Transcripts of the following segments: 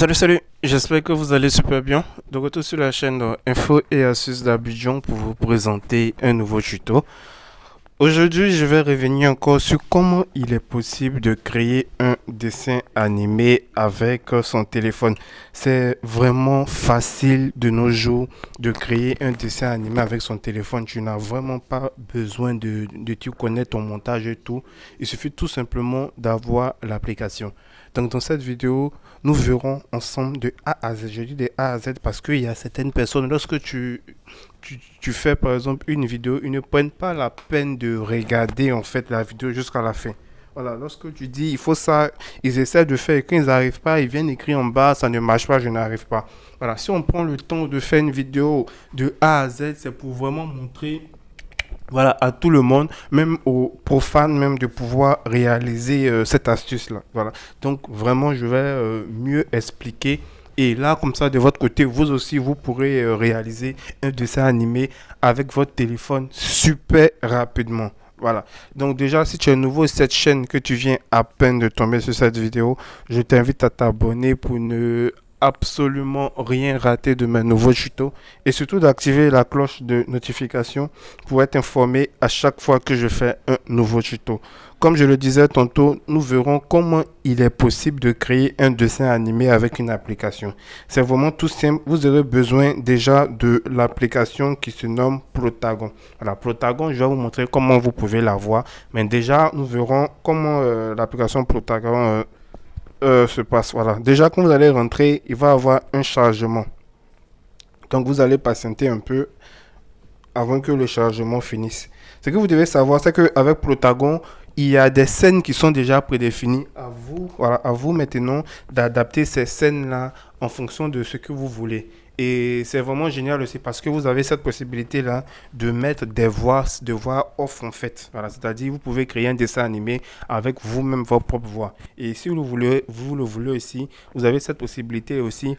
Salut salut, j'espère que vous allez super bien. De retour sur la chaîne Info et Astuces d'Abidjan pour vous présenter un nouveau tuto. Aujourd'hui, je vais revenir encore sur comment il est possible de créer un dessin animé avec son téléphone. C'est vraiment facile de nos jours de créer un dessin animé avec son téléphone. Tu n'as vraiment pas besoin de, de tout connaître ton montage et tout. Il suffit tout simplement d'avoir l'application. Donc dans cette vidéo, nous verrons ensemble de A à Z. Je dis de A à Z parce qu'il y a certaines personnes, lorsque tu, tu, fais par exemple une vidéo, ils ne prennent pas la peine de regarder en fait la vidéo jusqu'à la fin. Voilà, lorsque tu dis il faut ça, ils essaient de faire et quand ils n'arrivent pas, ils viennent écrire en bas, ça ne marche pas, je n'arrive pas. Voilà, si on prend le temps de faire une vidéo de A à Z, c'est pour vraiment montrer voilà, à tout le monde, même aux profanes, même de pouvoir réaliser euh, cette astuce-là. Voilà. Donc, vraiment, je vais euh, mieux expliquer. Et là, comme ça, de votre côté, vous aussi, vous pourrez euh, réaliser un dessin animé avec votre téléphone super rapidement. Voilà. Donc déjà, si tu es nouveau sur cette chaîne, que tu viens à peine de tomber sur cette vidéo, je t'invite à t'abonner pour ne absolument rien rater de mes nouveaux tutos et surtout d'activer la cloche de notification pour être informé à chaque fois que je fais un nouveau tuto. Comme je le disais tantôt, nous verrons comment il est possible de créer un dessin animé avec une application. C'est vraiment tout simple. Vous aurez besoin déjà de l'application qui se nomme Protagon. Alors, Protagon, je vais vous montrer comment vous pouvez la voir. Mais déjà, nous verrons comment euh, l'application Protagon euh, euh, se passe. Voilà. Déjà, quand vous allez rentrer, il va avoir un chargement. Donc, vous allez patienter un peu avant que le chargement finisse. Ce que vous devez savoir, c'est qu'avec Protagon, il y a des scènes qui sont déjà prédéfinies. À vous, à vous maintenant d'adapter ces scènes-là en fonction de ce que vous voulez. Et c'est vraiment génial aussi parce que vous avez cette possibilité-là de mettre des voix, de voix off en fait. C'est-à-dire vous pouvez créer un dessin animé avec vous-même votre propre voix. Et si vous, voulez, vous le voulez aussi, vous avez cette possibilité aussi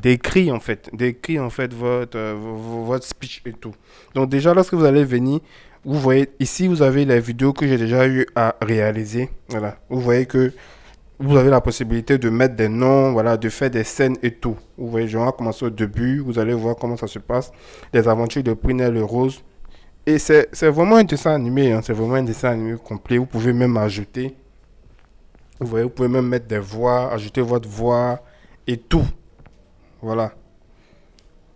d'écrire en fait, d'écrire en fait votre, euh, votre speech et tout. Donc déjà lorsque vous allez venir, vous voyez ici vous avez les vidéos que j'ai déjà eu à réaliser. Voilà, vous voyez que vous avez la possibilité de mettre des noms, voilà, de faire des scènes et tout. Vous voyez, je vais commencer au début, vous allez voir comment ça se passe. Les aventures de Prunelle Rose. Et c'est vraiment un dessin animé, hein. c'est vraiment un dessin animé complet. Vous pouvez même ajouter, vous voyez, vous pouvez même mettre des voix, ajouter votre voix et tout. Voilà.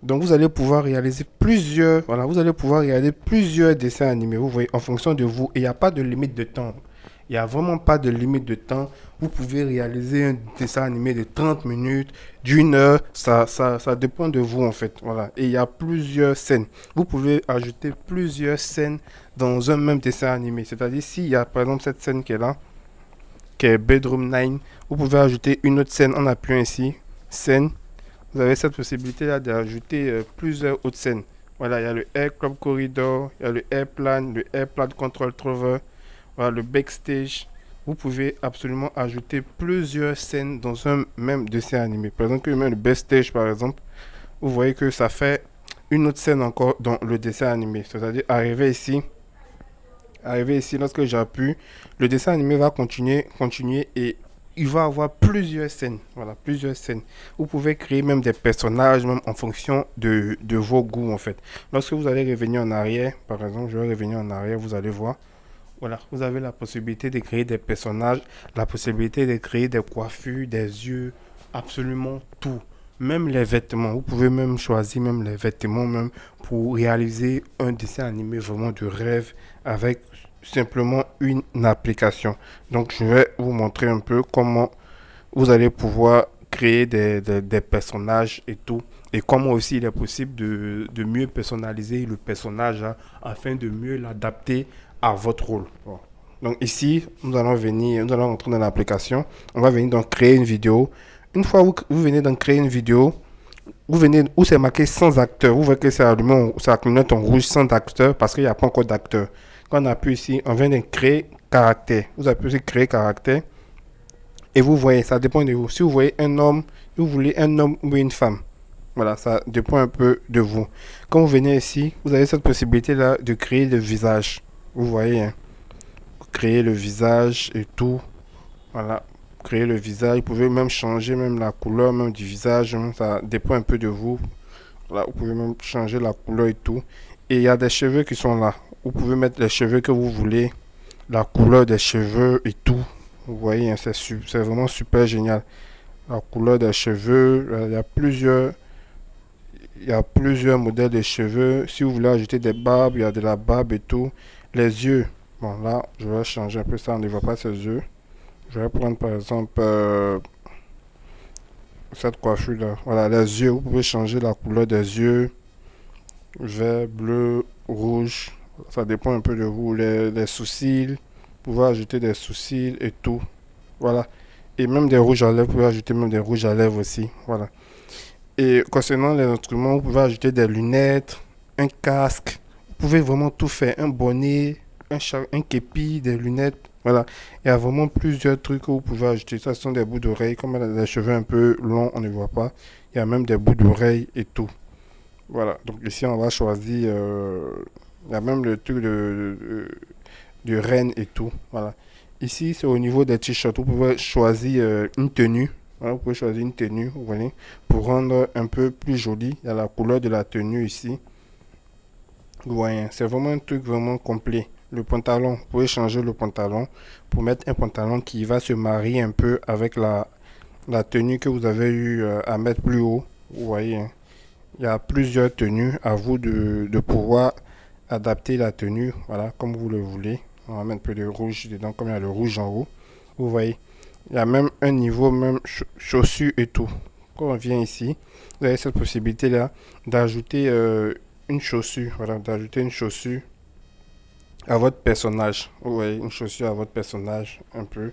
Donc vous allez pouvoir réaliser plusieurs, voilà, vous allez pouvoir réaliser plusieurs dessins animés, vous voyez, en fonction de vous. Et il n'y a pas de limite de temps. Il n'y a vraiment pas de limite de temps. Vous pouvez réaliser un dessin animé de 30 minutes, d'une heure. Ça, ça, ça dépend de vous, en fait. Voilà. Et il y a plusieurs scènes. Vous pouvez ajouter plusieurs scènes dans un même dessin animé. C'est-à-dire, s'il y a, par exemple, cette scène qui est là, qui est Bedroom 9, vous pouvez ajouter une autre scène en appuyant ici. Scène. Vous avez cette possibilité-là d'ajouter euh, plusieurs autres scènes. Voilà, il y a le Air Club Corridor, il y a le Airplane, le Airplane Control Trover. Voilà, le backstage. Vous pouvez absolument ajouter plusieurs scènes dans un même dessin animé. Par exemple, même le backstage, par exemple, vous voyez que ça fait une autre scène encore dans le dessin animé. C'est-à-dire, arriver ici, arriver ici, lorsque j'appuie, le dessin animé va continuer, continuer et il va avoir plusieurs scènes. Voilà, plusieurs scènes. Vous pouvez créer même des personnages, même en fonction de, de vos goûts, en fait. Lorsque vous allez revenir en arrière, par exemple, je vais revenir en arrière, vous allez voir. Voilà, vous avez la possibilité de créer des personnages, la possibilité de créer des coiffures, des yeux, absolument tout. Même les vêtements, vous pouvez même choisir même les vêtements même pour réaliser un dessin animé vraiment de rêve avec simplement une application. Donc je vais vous montrer un peu comment vous allez pouvoir créer des, des, personnages et tout. Et comment aussi il est possible de, de mieux personnaliser le personnage hein, afin de mieux l'adapter à votre rôle. Donc ici, nous allons venir, nous allons rentrer dans l'application. On va venir donc créer une vidéo. Une fois que vous venez donc créer une vidéo, vous venez où c'est marqué sans acteur. Vous voyez que c'est allumé, ça clignote en rouge sans acteur parce qu'il n'y a pas encore d'acteur. Quand on appuie ici, on vient de créer caractère. Vous appuyez sur créer caractère. Et vous voyez, ça dépend de vous. Si vous voyez un homme, vous voulez un homme ou une femme. Voilà, ça dépend un peu de vous. Quand vous venez ici, vous avez cette possibilité là de créer le visage. Vous voyez, hein. créer le visage et tout. Voilà. créer le visage. Vous pouvez même changer même la couleur même du visage. Ça dépend un peu de vous. Là, vous pouvez même changer la couleur et tout. Et il y a des cheveux qui sont là. Vous pouvez mettre les cheveux que vous voulez. La couleur des cheveux et tout. Vous voyez, hein, c'est vraiment super génial. La couleur des cheveux. Euh, il y a plusieurs il y a plusieurs modèles de cheveux. Si vous voulez ajouter des barbes, il y a de la barbe et tout. Les yeux. Bon, là, je vais changer un peu ça. On ne voit pas ses yeux. Je vais prendre par exemple euh, cette coiffure là. Voilà, les yeux. Vous pouvez changer la couleur des yeux. Vert, bleu, rouge. Ça dépend un peu de vous. Les, les sourcils. Pouvez ajouter des sourcils et tout. Voilà. Et même des rouges à lèvres. Vous pouvez ajouter même des rouges à lèvres aussi. Voilà. Et concernant les instruments, vous pouvez ajouter des lunettes, un casque. Vous pouvez vraiment tout faire. Un bonnet, un, un képi, des lunettes. Voilà. Il y a vraiment plusieurs trucs que vous pouvez ajouter. Ça, ce sont des bouts d'oreilles. Comme des cheveux un peu longs, on ne voit pas. Il y a même des bouts d'oreilles et tout. Voilà. Donc ici, on va choisir... Euh, il y a même le truc de, de, reine et tout. Voilà. Ici, c'est au niveau des t-shirts. Vous pouvez choisir euh, une tenue vous pouvez choisir une tenue, vous voyez, pour rendre un peu plus joli. Il y a la couleur de la tenue ici. Vous voyez, c'est vraiment un truc vraiment complet. Le pantalon, vous pouvez changer le pantalon pour mettre un pantalon qui va se marier un peu avec la, la tenue que vous avez eu euh, à mettre plus haut. Vous voyez, hein. il y a plusieurs tenues à vous de, de pouvoir adapter la tenue, voilà, comme vous le voulez. On va mettre un peu de rouge dedans, comme il y a le rouge en haut. Vous voyez. Il y a même un niveau, même chaussures et tout. Quand on vient ici, vous avez cette possibilité-là d'ajouter euh, une chaussure. Voilà, d'ajouter une chaussure à votre personnage. Vous voyez, une chaussure à votre personnage, un peu,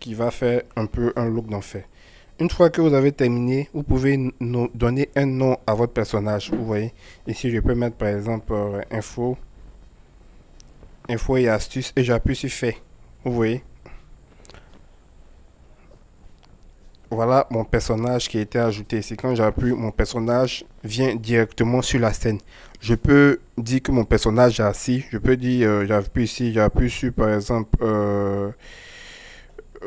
qui va faire un peu un look d'enfer. Une fois que vous avez terminé, vous pouvez donner un nom à votre personnage. Vous voyez, ici je peux mettre par exemple euh, info, info et astuces et j'appuie sur fait. Vous voyez, voilà mon personnage qui a été ajouté. C'est quand j'appuie, mon personnage vient directement sur la scène. Je peux dire que mon personnage est assis. Je peux dire, euh, j'appuie ici, j'appuie sur par exemple euh,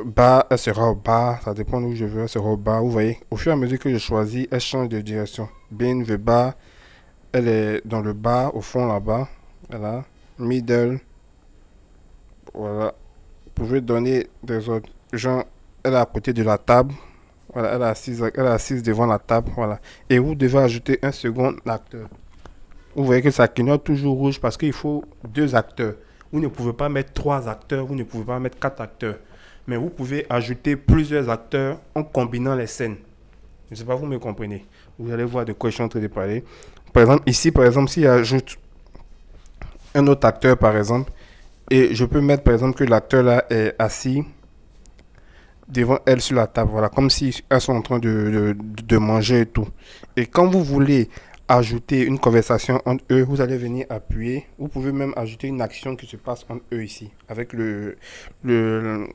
bas, elle sera au bas. Ça dépend où je veux, elle sera au bas. Vous voyez, au fur et à mesure que je choisis, elle change de direction. Bin le bas, elle est dans le bas, au fond là-bas. Voilà, middle. Voilà. Vous pouvez donner des autres. Genre, elle est à côté de la table. Voilà, elle est assise, elle assise devant la table. Voilà. Et vous devez ajouter un second acteur. Vous voyez que ça clignote toujours rouge parce qu'il faut deux acteurs. Vous ne pouvez pas mettre trois acteurs, vous ne pouvez pas mettre quatre acteurs. Mais vous pouvez ajouter plusieurs acteurs en combinant les scènes. Je ne sais pas, vous me comprenez. Vous allez voir de quoi je suis en train de parler. Par exemple, ici, par exemple, si j'ajoute un autre acteur, par exemple, et je peux mettre, par exemple, que l'acteur là est assis devant elle sur la table, voilà, comme si elles sont en train de, de, manger et tout. Et quand vous voulez ajouter une conversation entre eux, vous allez venir appuyer. Vous pouvez même ajouter une action qui se passe entre eux ici, avec le, le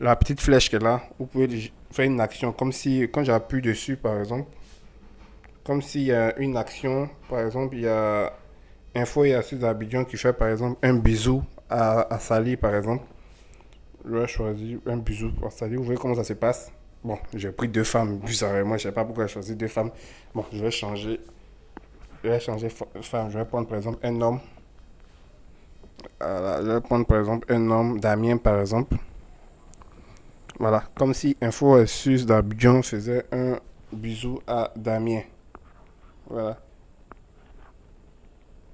la petite flèche est là. Vous pouvez faire une action, comme si, quand j'appuie dessus, par exemple, comme s'il y a une action, par exemple, il y a Info et Assis d'Abidjan qui fait, par exemple, un bisou à, à Sally, par exemple je vais choisir un bisou pour salut. Vous voyez comment ça se passe? Bon, j'ai pris deux femmes. Bizarrement, je sais pas pourquoi j'ai choisi deux femmes. Bon, je vais changer. Je vais changer femme. Je vais prendre par exemple un homme. Je vais prendre par exemple un homme, Damien par exemple. Voilà, comme si Info Sus d'Abidjan faisait un bisou à Damien. Voilà.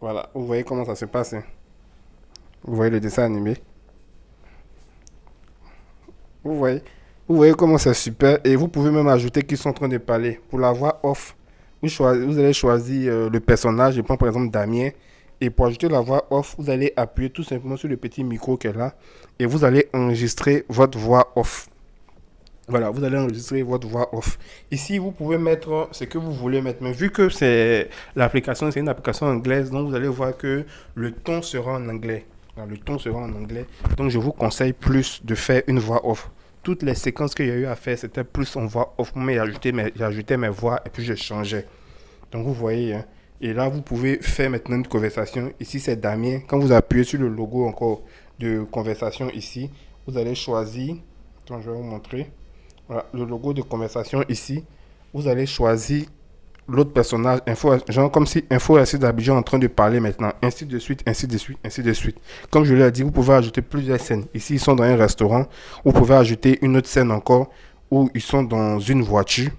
Voilà, vous voyez comment ça se passe. Hein? Vous voyez le dessin animé? Vous voyez? Vous voyez comment c'est super. Et vous pouvez même ajouter qu'ils sont en train de parler. Pour la voix off, vous, vous allez choisir euh, le personnage. Je prends par exemple Damien. Et pour ajouter la voix off, vous allez appuyer tout simplement sur le petit micro est là. Et vous allez enregistrer votre voix off. Voilà, vous allez enregistrer votre voix off. Ici, vous pouvez mettre ce que vous voulez mettre. Mais vu que c'est l'application, c'est une application anglaise, donc vous allez voir que le ton sera en anglais le ton sera en anglais. Donc, je vous conseille plus de faire une voix off. Toutes les séquences qu'il y a eu à faire, c'était plus en voix off. Mais j'ajoutais mes, mes voix et puis je changeais. Donc, vous voyez, hein. Et là, vous pouvez faire maintenant une conversation. Ici, c'est Damien. Quand vous appuyez sur le logo encore de conversation ici, vous allez choisir. Attends, je vais vous montrer. Voilà, le logo de conversation ici. Vous allez choisir l'autre personnage, info, genre comme si Info Assis d'Abidjan en train de parler maintenant, ainsi de suite, ainsi de suite, ainsi de suite. Comme je l'ai dit, vous pouvez ajouter plusieurs scènes. Ici, ils sont dans un restaurant. Vous pouvez ajouter une autre scène encore où ils sont dans une voiture.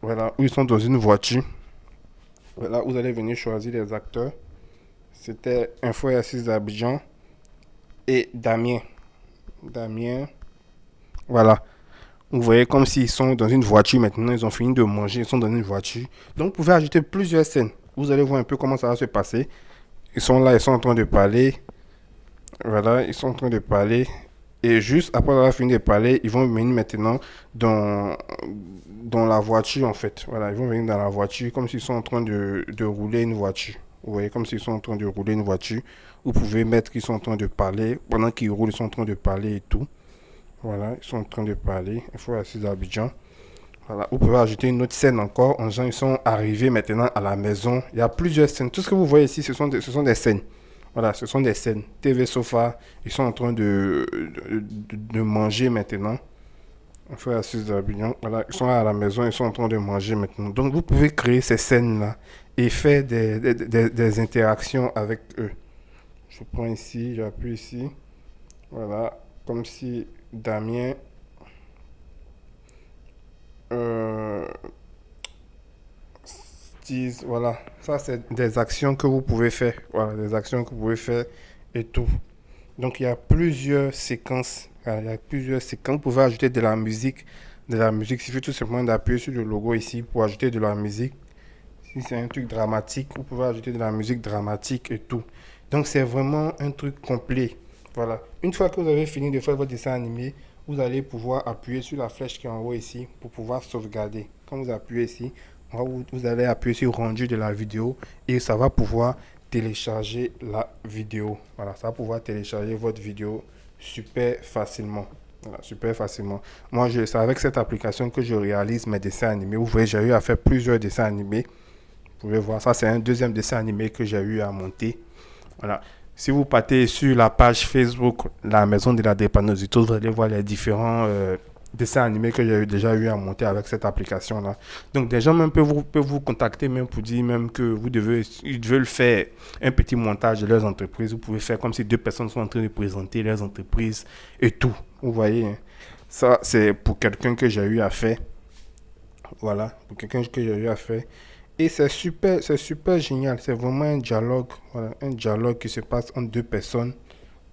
Voilà, où ils sont dans une voiture. Vous allez venir choisir les acteurs. C'était Info Assis d'Abidjan et Damien. Damien. Voilà. Vous voyez comme s'ils sont dans une voiture maintenant, ils ont fini de manger, ils sont dans une voiture. Donc vous pouvez ajouter plusieurs scènes. Vous allez voir un peu comment ça va se passer. Ils sont là, ils sont en train de parler. Voilà, ils sont en train de parler. Et juste après avoir fini de parler, ils vont venir maintenant dans, dans la voiture en fait. Voilà, ils vont venir dans la voiture comme s'ils sont en train de, de rouler une voiture. Vous voyez, comme s'ils sont en train de rouler une voiture. Vous pouvez mettre qu'ils sont en train de parler. Pendant qu'ils roulent, ils sont en train de parler et tout. Voilà, ils sont en train de parler. Il faut assis d'Abidjan. Voilà, vous pouvez ajouter une autre scène encore. En gens, ils sont arrivés maintenant à la maison. Il y a plusieurs scènes. Tout ce que vous voyez ici, ce sont ce sont des scènes. Voilà, ce sont des scènes. TV Sofa, ils sont en train de, de, manger maintenant. Faut assis d'Abidjan. Voilà, ils sont à la maison, ils sont en train de manger maintenant. Donc, vous pouvez créer ces scènes-là et faire des, des, des interactions avec eux. Je prends ici, j'appuie ici. Voilà, comme si Damien. Euh, voilà, ça c'est des actions que vous pouvez faire. Voilà, des actions que vous pouvez faire et tout. Donc il y a plusieurs séquences. il y a plusieurs séquences. Vous pouvez ajouter de la musique. De la musique, il suffit tout simplement d'appuyer sur le logo ici pour ajouter de la musique. Si c'est un truc dramatique, vous pouvez ajouter de la musique dramatique et tout. Donc c'est vraiment un truc complet. Voilà. Une fois que vous avez fini de faire votre dessin animé, vous allez pouvoir appuyer sur la flèche qui est en haut ici pour pouvoir sauvegarder. Quand vous appuyez ici, vous allez appuyer sur rendu de la vidéo et ça va pouvoir télécharger la vidéo. Voilà, ça va pouvoir télécharger votre vidéo super facilement. Voilà, super facilement. Moi, c'est avec cette application que je réalise mes dessins animés. Vous voyez, j'ai eu à faire plusieurs dessins animés. Vous pouvez voir, ça c'est un deuxième dessin animé que j'ai eu à monter. Voilà. Si vous partez sur la page Facebook, la maison de la dépannosité, vous allez voir les différents euh, dessins animés que j'ai déjà eu à monter avec cette application-là. Donc, des gens même peuvent vous, peuvent vous contacter même pour dire même que vous devez, ils veulent faire un petit montage de leurs entreprises. Vous pouvez faire comme si deux personnes sont en train de présenter leurs entreprises et tout. Vous voyez, hein. ça, c'est pour quelqu'un que j'ai eu à faire. Voilà, pour quelqu'un que j'ai eu à faire. Et c'est super, c'est super génial. C'est vraiment un dialogue, un dialogue qui se passe entre deux personnes.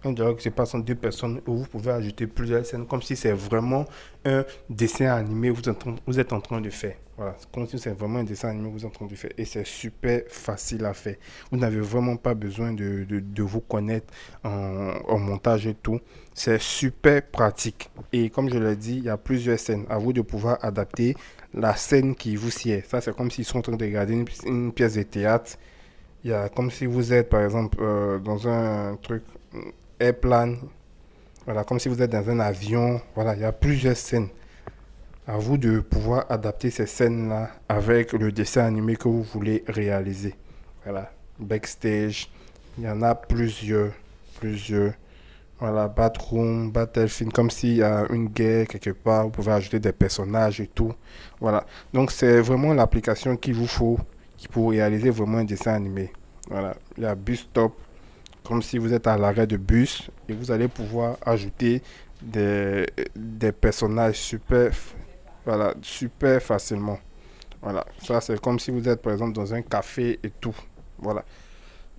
Un dialogue qui se passe entre deux personnes où vous pouvez ajouter plusieurs scènes comme si c'est vraiment un dessin animé vous, vous êtes en train de faire. Voilà, comme si c'est vraiment un dessin animé vous êtes en train de faire. Et c'est super facile à faire. Vous n'avez vraiment pas besoin de, de, vous connaître en, en, montage et tout. C'est super pratique. Et comme je l'ai dit, il y a plusieurs scènes. À vous de pouvoir adapter la scène qui vous sied. Ça, c'est comme s'ils sont en train de regarder une, pièce de théâtre. Il y a comme si vous êtes, par exemple, euh, dans un truc airplane. Voilà, comme si vous êtes dans un avion. Voilà, il y a plusieurs scènes. À vous de pouvoir adapter ces scènes-là avec le dessin animé que vous voulez réaliser. Voilà, backstage. Il y en a plusieurs, plusieurs. Voilà, Batroom, Battlefield, comme s'il y a une guerre quelque part, vous pouvez ajouter des personnages et tout. Voilà. Donc c'est vraiment l'application qu'il vous faut pour réaliser vraiment un dessin animé. Voilà. Il y a Bus Stop, comme si vous êtes à l'arrêt de bus et vous allez pouvoir ajouter des, personnages super, facilement. Voilà. Ça c'est comme si vous êtes par exemple dans un café et tout. Voilà.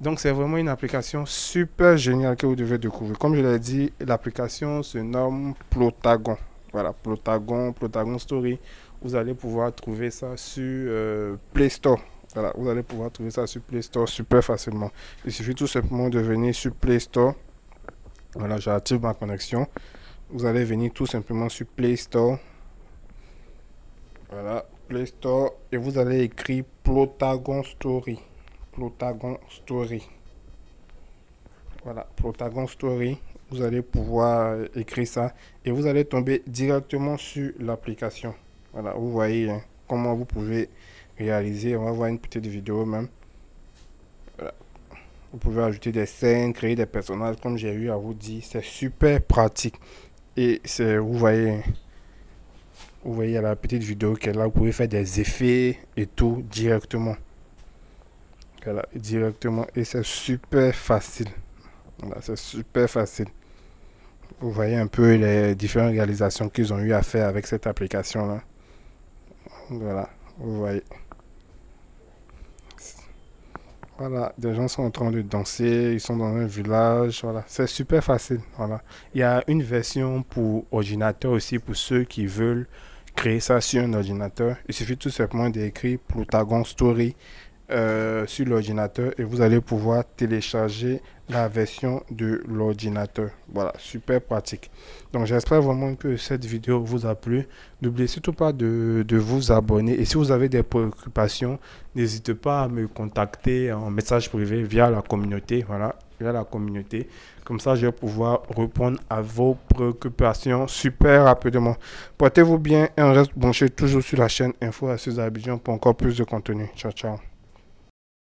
Donc c'est vraiment une application super géniale que vous devez découvrir. Comme je l'ai dit, l'application se nomme Plotagon. Voilà, Plotagon, Plotagon Story. Vous allez pouvoir trouver ça sur euh, Play Store. Voilà, vous allez pouvoir trouver ça sur Play Store super facilement. Il suffit tout simplement de venir sur Play Store. Voilà, j'active ma connexion. Vous allez venir tout simplement sur Play Store. Voilà, Play Store. Et vous allez écrire Plotagon Story. Plotagon Story. Voilà, Plotagon Story. Vous allez pouvoir écrire ça et vous allez tomber directement sur l'application. Voilà, vous voyez hein, comment vous pouvez réaliser. On va voir une petite vidéo même. Vous pouvez ajouter des scènes, créer des personnages, comme j'ai eu à vous dire. C'est super pratique. Et c'est, vous voyez, Vous voyez la petite vidéo qu'elle a, vous pouvez faire des effets et tout directement. Voilà, directement. Et c'est super facile. Voilà, c'est super facile. Vous voyez un peu les différentes réalisations qu'ils ont eu à faire avec cette application-là. Voilà, vous voyez. Voilà, des gens sont en train de danser, ils sont dans un village, voilà. C'est super facile, voilà. Il y a une version pour ordinateur aussi, pour ceux qui veulent créer ça sur un ordinateur. Il suffit tout simplement d'écrire Plotagon Story euh, sur l'ordinateur et vous allez pouvoir télécharger la version de l'ordinateur. Voilà, super pratique. Donc j'espère vraiment que cette vidéo vous a plu. N'oubliez surtout pas de, vous abonner et si vous avez des préoccupations, n'hésitez pas à me contacter en message privé via la communauté. Voilà, via la communauté. Comme ça, je vais pouvoir répondre à vos préoccupations super rapidement. Portez-vous bien et on reste branché toujours sur la chaîne Info à pour encore plus de contenu. Ciao, ciao.